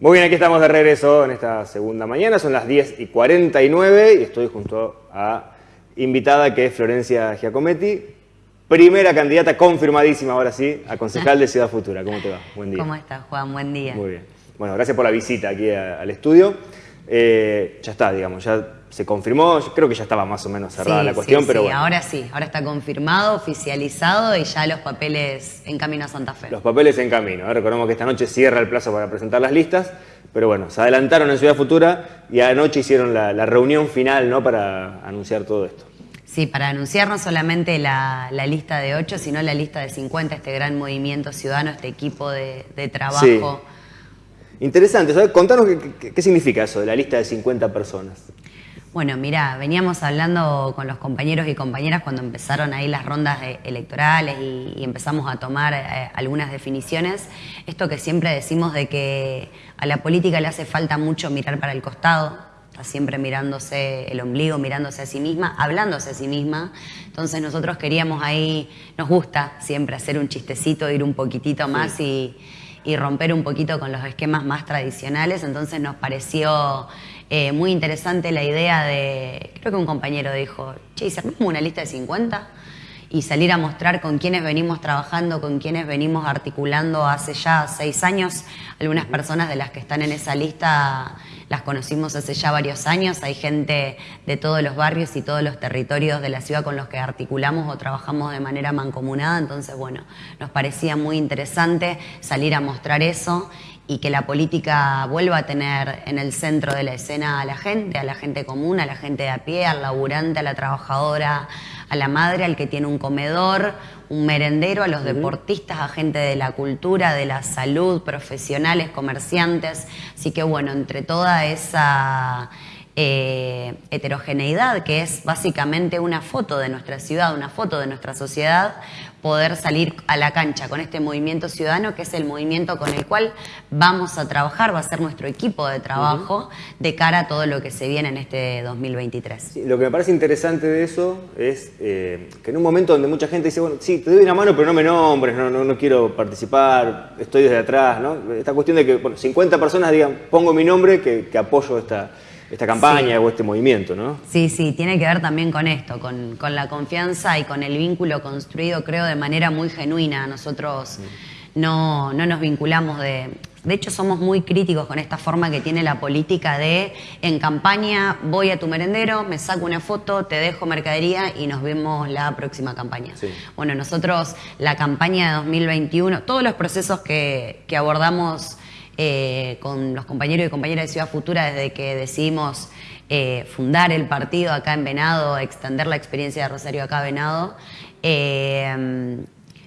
Muy bien, aquí estamos de regreso en esta segunda mañana, son las 10 y 49 y estoy junto a invitada que es Florencia Giacometti, primera candidata confirmadísima ahora sí a concejal de Ciudad Futura. ¿Cómo te va? Buen día. ¿Cómo estás, Juan? Buen día. Muy bien. Bueno, gracias por la visita aquí al estudio. Eh, ya está, digamos, ya se confirmó, creo que ya estaba más o menos cerrada la cuestión, pero bueno. ahora sí, ahora está confirmado, oficializado y ya los papeles en camino a Santa Fe. Los papeles en camino, ¿eh? recordemos que esta noche cierra el plazo para presentar las listas, pero bueno, se adelantaron en Ciudad Futura y anoche hicieron la, reunión final ¿no? para anunciar todo esto. Sí, para anunciar no solamente la, lista de 8, sino la lista de 50, este gran movimiento ciudadano, este equipo de, trabajo. Interesante, ¿sabes? contanos qué, significa eso de la lista de 50 personas. Bueno, mira, veníamos hablando con los compañeros y compañeras cuando empezaron ahí las rondas electorales y, empezamos a tomar eh, algunas definiciones. Esto que siempre decimos de que a la política le hace falta mucho mirar para el costado, está siempre mirándose el ombligo, mirándose a sí misma, hablándose a sí misma. Entonces nosotros queríamos ahí, nos gusta siempre hacer un chistecito, ir un poquitito más y y romper un poquito con los esquemas más tradicionales. Entonces nos pareció eh, muy interesante la idea de, creo que un compañero dijo, che, ¿y armamos una lista de 50? Y salir a mostrar con quienes venimos trabajando, con quienes venimos articulando hace ya seis años. Algunas personas de las que están en esa lista las conocimos hace ya varios años. Hay gente de todos los barrios y todos los territorios de la ciudad con los que articulamos o trabajamos de manera mancomunada. Entonces, bueno, nos parecía muy interesante salir a mostrar eso y que la política vuelva a tener en el centro de la escena a la gente, a la gente común, a la gente de a pie, al laburante, a la trabajadora, a la madre, al que tiene un comedor, un merendero, a los deportistas, a gente de la cultura, de la salud, profesionales, comerciantes. Así que bueno, entre toda esa eh, heterogeneidad, que es básicamente una foto de nuestra ciudad, una foto de nuestra sociedad, poder salir a la cancha con este movimiento ciudadano, que es el movimiento con el cual vamos a trabajar, va a ser nuestro equipo de trabajo de cara a todo lo que se viene en este 2023. lo que me parece interesante de eso es eh, que en un momento donde mucha gente dice, bueno, sí, te doy una mano, pero no me nombres, no, no, quiero participar, estoy desde atrás, ¿no? Esta cuestión de que bueno, 50 personas digan, pongo mi nombre, que, que apoyo esta esta campaña o este movimiento, ¿no? Sí, sí, tiene que ver también con esto, con, la confianza y con el vínculo construido, creo, de manera muy genuina. Nosotros no, no nos vinculamos de... De hecho, somos muy críticos con esta forma que tiene la política de en campaña voy a tu merendero, me saco una foto, te dejo mercadería y nos vemos la próxima campaña. Bueno, nosotros la campaña de 2021, todos los procesos que, que abordamos eh, con los compañeros y compañeras de Ciudad Futura desde que decidimos eh, fundar el partido acá en Venado, extender la experiencia de Rosario acá en Venado. Eh,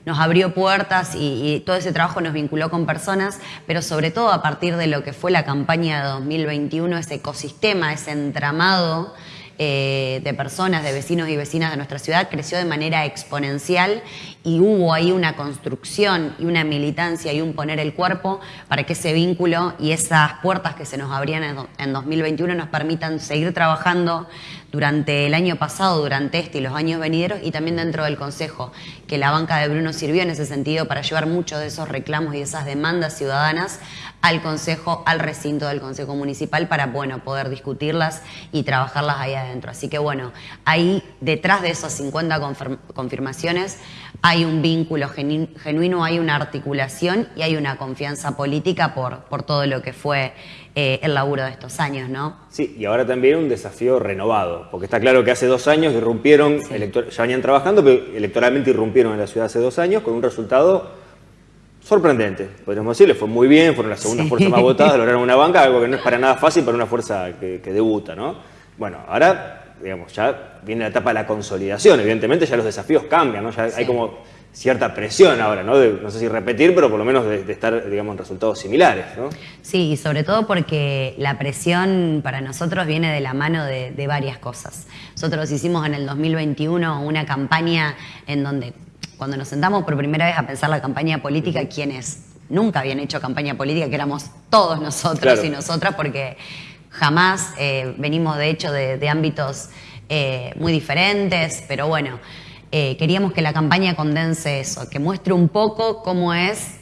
nos abrió puertas y, todo ese trabajo nos vinculó con personas, pero sobre todo a partir de lo que fue la campaña de 2021, ese ecosistema, ese entramado eh, de personas, de vecinos y vecinas de nuestra ciudad creció de manera exponencial y hubo ahí una construcción y una militancia y un poner el cuerpo para que ese vínculo y esas puertas que se nos abrían en 2021 nos permitan seguir trabajando durante el año pasado, durante este y los años venideros y también dentro del Consejo, que la banca de Bruno sirvió en ese sentido para llevar muchos de esos reclamos y esas demandas ciudadanas al Consejo, al recinto del Consejo Municipal para, bueno, poder discutirlas y trabajarlas ahí adentro. Así que, bueno, ahí detrás de esas 50 confirmaciones hay un vínculo genuino, hay una articulación y hay una confianza política por, por todo lo que fue eh, el laburo de estos años, ¿no? Sí, y ahora también un desafío renovado, porque está claro que hace dos años irrumpieron, ya venían trabajando, pero electoralmente irrumpieron en la ciudad hace dos años con un resultado sorprendente, podríamos decirle, fue muy bien, fueron las segundas fuerzas más votadas, lograron una banca, algo que no es para nada fácil para una fuerza que, debuta, ¿no? Bueno, ahora, digamos, ya viene la etapa de la consolidación, evidentemente ya los desafíos cambian, ¿no? Ya hay como cierta presión ahora, ¿no? no sé si repetir, pero por lo menos de, estar, digamos, en resultados similares, ¿no? Sí, y sobre todo porque la presión para nosotros viene de la mano de, de varias cosas. Nosotros hicimos en el 2021 una campaña en donde cuando nos sentamos por primera vez a pensar la campaña política, quienes nunca habían hecho campaña política, que éramos todos nosotros y nosotras, porque jamás eh, venimos de hecho de, ámbitos eh, muy diferentes, pero bueno, eh, queríamos que la campaña condense eso, que muestre un poco cómo es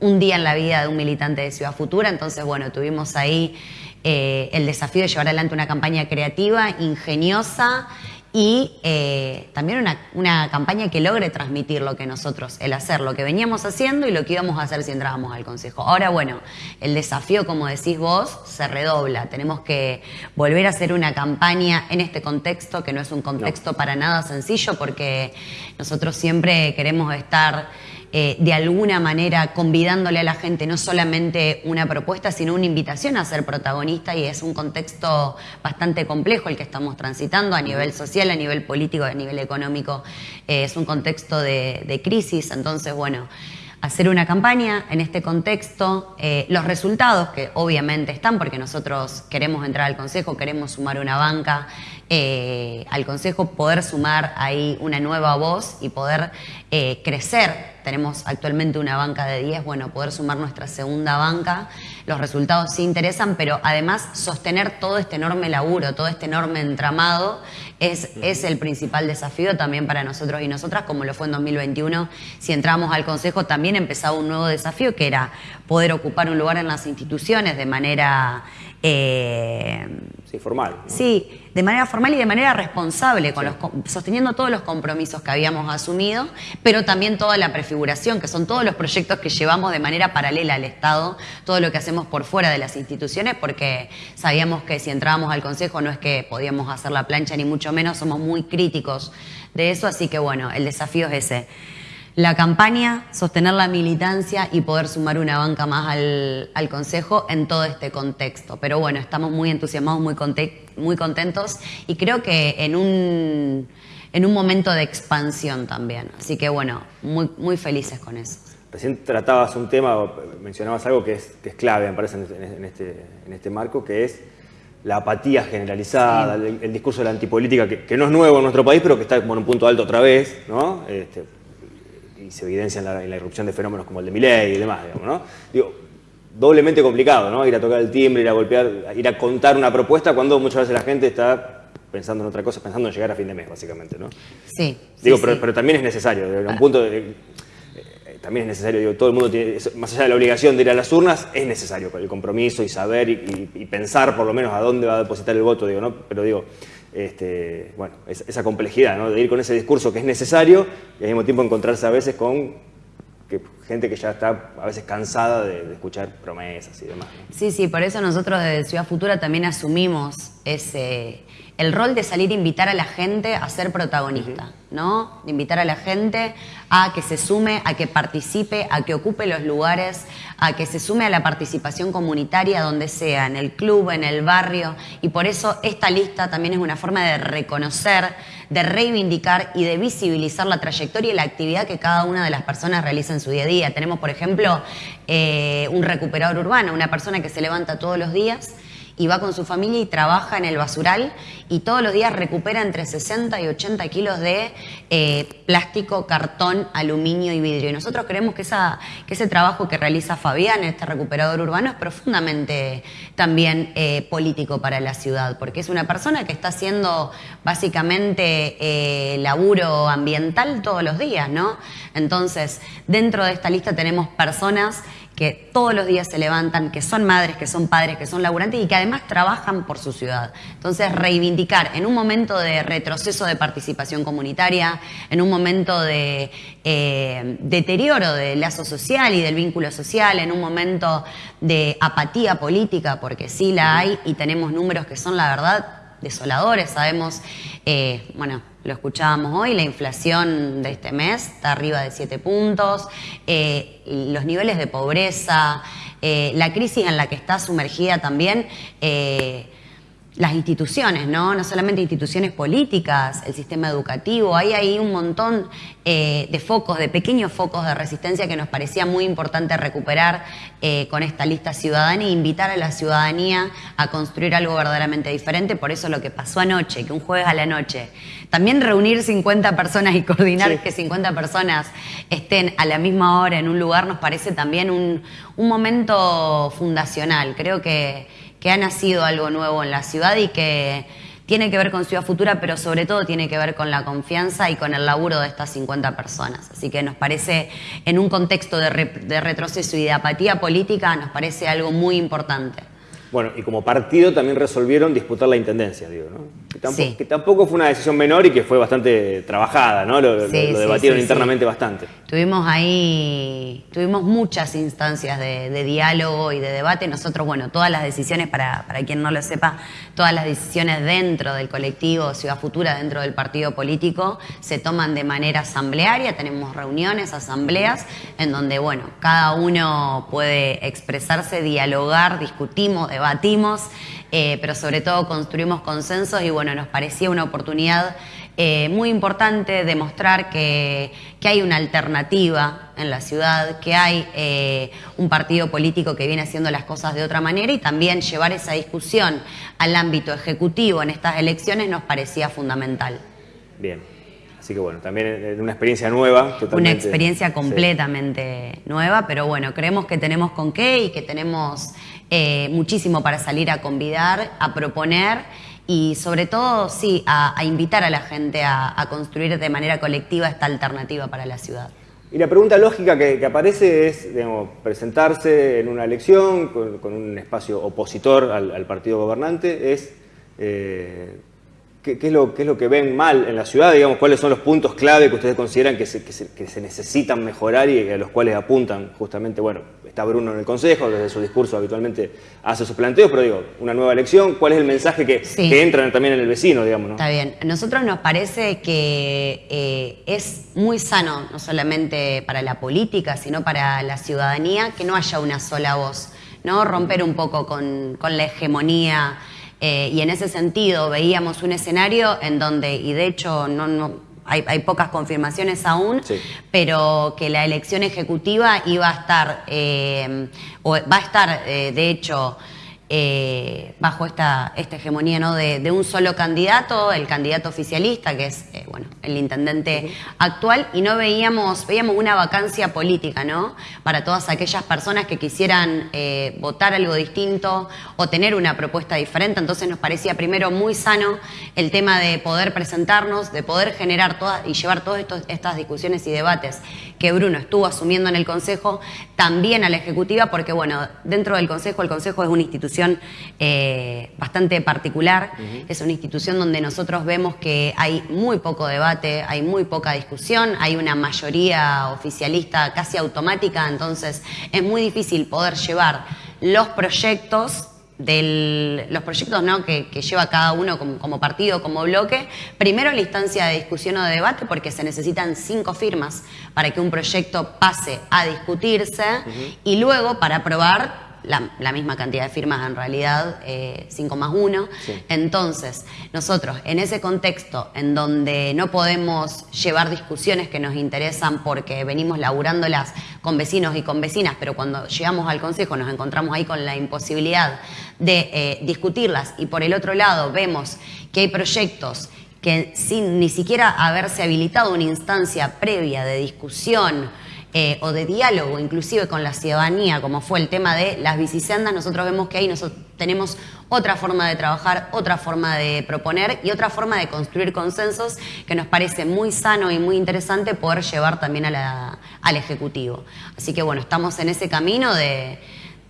un día en la vida de un militante de Ciudad Futura, entonces bueno, tuvimos ahí el desafío de llevar adelante una campaña creativa, ingeniosa y eh, también una, una, campaña que logre transmitir lo que nosotros, el hacer, lo que veníamos haciendo y lo que íbamos a hacer si entrábamos al Consejo. Ahora, bueno, el desafío, como decís vos, se redobla. Tenemos que volver a hacer una campaña en este contexto, que no es un contexto para nada sencillo, porque nosotros siempre queremos estar eh, de alguna manera convidándole a la gente no solamente una propuesta, sino una invitación a ser protagonista y es un contexto bastante complejo el que estamos transitando a nivel social, a nivel político, a nivel económico. Eh, es un contexto de, crisis, entonces, bueno hacer una campaña en este contexto, eh, los resultados que obviamente están, porque nosotros queremos entrar al Consejo, queremos sumar una banca al Consejo, poder sumar ahí una nueva voz y poder crecer. Tenemos actualmente una banca de 10, bueno, poder sumar nuestra segunda banca. Los resultados sí interesan, pero además sostener todo este enorme laburo, todo este enorme entramado es, es el principal desafío también para nosotros y nosotras, como lo fue en 2021. Si entramos al Consejo, también empezaba un nuevo desafío que era poder ocupar un lugar en las instituciones de manera eh, sí, formal. Sí, de manera formal y de manera responsable, con los, sosteniendo todos los compromisos que habíamos asumido, pero también toda la prefiguración, que son todos los proyectos que llevamos de manera paralela al Estado, todo lo que hacemos por fuera de las instituciones, porque sabíamos que si entrábamos al Consejo no es que podíamos hacer la plancha, ni mucho menos, somos muy críticos de eso, así que bueno, el desafío es ese la campaña, sostener la militancia y poder sumar una banca más al, Consejo en todo este contexto. Pero bueno, estamos muy entusiasmados, muy, muy contentos y creo que en un, en un momento de expansión también. Así que bueno, muy, muy felices con eso. Recién tratabas un tema, mencionabas algo que es, que es clave, me parece, en este, en este marco, que es la apatía generalizada, el, discurso de la antipolítica, que, no es nuevo en nuestro país, pero que está como en un punto alto otra vez, ¿no? Este, y se evidencia en la, irrupción de fenómenos como el de Miley y demás, digamos, ¿no? Digo, doblemente complicado, ¿no? Ir a tocar el timbre, ir a golpear, ir a contar una propuesta cuando muchas veces la gente está pensando en otra cosa, pensando en llegar a fin de mes, básicamente, ¿no? Sí. Digo, pero, también es necesario, de un punto eh, también es necesario, digo, todo el mundo tiene, más allá de la obligación de ir a las urnas, es necesario el compromiso y saber y, pensar por lo menos a dónde va a depositar el voto, digo, ¿no? Pero digo, este, bueno, esa complejidad ¿no? de ir con ese discurso que es necesario y al mismo tiempo encontrarse a veces con gente que ya está a veces cansada de, escuchar promesas y demás. Sí, sí, por eso nosotros desde Ciudad Futura también asumimos ese, el rol de salir a invitar a la gente a ser protagonista, ¿no? De invitar a la gente a que se sume, a que participe, a que ocupe los lugares, a que se sume a la participación comunitaria donde sea, en el club, en el barrio. Y por eso esta lista también es una forma de reconocer, de reivindicar y de visibilizar la trayectoria y la actividad que cada una de las personas realiza en su día a día. Tenemos, por ejemplo, eh, un recuperador urbano, una persona que se levanta todos los días y va con su familia y trabaja en el basural y todos los días recupera entre 60 y 80 kilos de eh, plástico, cartón, aluminio y vidrio. Y nosotros creemos que, esa, que ese trabajo que realiza Fabián, este recuperador urbano, es profundamente también eh, político para la ciudad, porque es una persona que está haciendo básicamente eh, laburo ambiental todos los días, ¿no? Entonces, dentro de esta lista tenemos personas que todos los días se levantan, que son madres, que son padres, que son laburantes y que además trabajan por su ciudad. Entonces, reivindicar en un momento de retroceso de participación comunitaria, en un momento de eh, deterioro del lazo social y del vínculo social, en un momento de apatía política, porque sí la hay y tenemos números que son, la verdad, desoladores. Sabemos, eh, bueno, lo escuchábamos hoy, la inflación de este mes está arriba de 7 puntos, eh, los niveles de pobreza, eh, la crisis en la que está sumergida también eh, las instituciones, ¿no? No solamente instituciones políticas, el sistema educativo, hay ahí un montón eh, de focos, de pequeños focos de resistencia que nos parecía muy importante recuperar eh, con esta lista ciudadana e invitar a la ciudadanía a construir algo verdaderamente diferente. Por eso lo que pasó anoche, que un jueves a la noche, también reunir 50 personas y coordinar que 50 personas estén a la misma hora en un lugar nos parece también un, un momento fundacional. Creo que que ha nacido algo nuevo en la ciudad y que tiene que ver con Ciudad Futura, pero sobre todo tiene que ver con la confianza y con el laburo de estas 50 personas. Así que nos parece, en un contexto de, de retroceso y de apatía política, nos parece algo muy importante. Bueno, y como partido también resolvieron disputar la intendencia, digo, ¿no? Que tampoco, fue una decisión menor y que fue bastante trabajada, ¿no? Lo, debatieron internamente bastante. Tuvimos ahí, tuvimos muchas instancias de, diálogo y de debate. Nosotros, bueno, todas las decisiones, para, para quien no lo sepa, todas las decisiones dentro del colectivo Ciudad Futura, dentro del partido político, se toman de manera asamblearia. Tenemos reuniones, asambleas, en donde, bueno, cada uno puede expresarse, dialogar, discutimos, debatimos, eh, pero sobre todo construimos consensos y bueno, nos parecía una oportunidad eh, muy importante demostrar que, que, hay una alternativa en la ciudad, que hay eh, un partido político que viene haciendo las cosas de otra manera y también llevar esa discusión al ámbito ejecutivo en estas elecciones nos parecía fundamental. Bien. Así que bueno, también una experiencia nueva. Una experiencia completamente nueva, pero bueno, creemos que tenemos con qué y que tenemos eh, muchísimo para salir a convidar, a proponer y sobre todo, sí, a, invitar a la gente a, construir de manera colectiva esta alternativa para la ciudad. Y la pregunta lógica que, aparece es, presentarse en una elección con, un espacio opositor al, partido gobernante, es... Eh, ¿Qué, es lo, es lo, que ven mal en la ciudad? Digamos, ¿Cuáles son los puntos clave que ustedes consideran que se, necesitan mejorar y a los cuales apuntan justamente? Bueno, está Bruno en el Consejo, desde su discurso habitualmente hace sus planteos, pero digo, una nueva elección, ¿cuál es el mensaje que, entra también en el vecino, digamos? Está bien. A nosotros nos parece que eh, es muy sano, no solamente para la política, sino para la ciudadanía, que no haya una sola voz, ¿no? Romper un poco con, con la hegemonía eh, y en ese sentido veíamos un escenario en donde, y de hecho no, hay, pocas confirmaciones aún, pero que la elección ejecutiva iba a estar, eh, o va a estar, eh, de hecho, eh, bajo esta, esta hegemonía ¿no? de, un solo candidato, el candidato oficialista, que es eh, bueno, el intendente actual, y no veíamos, veíamos una vacancia política ¿no? para todas aquellas personas que quisieran eh, votar algo distinto o tener una propuesta diferente. Entonces nos parecía primero muy sano el tema de poder presentarnos, de poder generar todas y llevar todas estas discusiones y debates que Bruno estuvo asumiendo en el Consejo también a la Ejecutiva, porque bueno, dentro del Consejo, el Consejo es una institución eh, bastante particular. Es una institución donde nosotros vemos que hay muy poco debate, hay muy poca discusión, hay una mayoría oficialista casi automática, entonces es muy difícil poder llevar los proyectos de los proyectos ¿no? que, lleva cada uno como, partido, como bloque, primero la instancia de discusión o de debate, porque se necesitan cinco firmas para que un proyecto pase a discutirse, y luego para aprobar la, misma cantidad de firmas en realidad, 5 eh, más 1. Entonces, nosotros en ese contexto en donde no podemos llevar discusiones que nos interesan porque venimos laburándolas con vecinos y con vecinas, pero cuando llegamos al Consejo nos encontramos ahí con la imposibilidad de eh, discutirlas y por el otro lado vemos que hay proyectos que sin ni siquiera haberse habilitado una instancia previa de discusión, eh, o de diálogo inclusive con la ciudadanía, como fue el tema de las bicisendas, nosotros vemos que ahí nosotros tenemos otra forma de trabajar, otra forma de proponer y otra forma de construir consensos que nos parece muy sano y muy interesante poder llevar también al Ejecutivo. Así que bueno, estamos en ese camino de,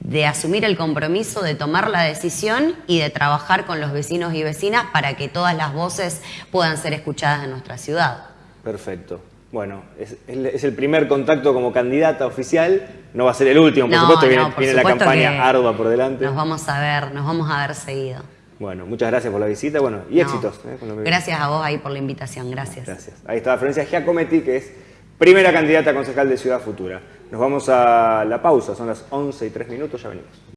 de asumir el compromiso, de tomar la decisión y de trabajar con los vecinos y vecinas para que todas las voces puedan ser escuchadas en nuestra ciudad. Perfecto. Bueno, es, el primer contacto como candidata oficial, no va a ser el último, por supuesto, viene, la campaña ardua por delante. Nos vamos a ver, nos vamos a ver seguido. Bueno, muchas gracias por la visita, bueno, y éxitos. ¿eh? gracias a vos ahí por la invitación, gracias. Gracias. Ahí está Florencia Giacometti, que es primera candidata a concejal de Ciudad Futura. Nos vamos a la pausa, son las 11 y 3 minutos, ya venimos.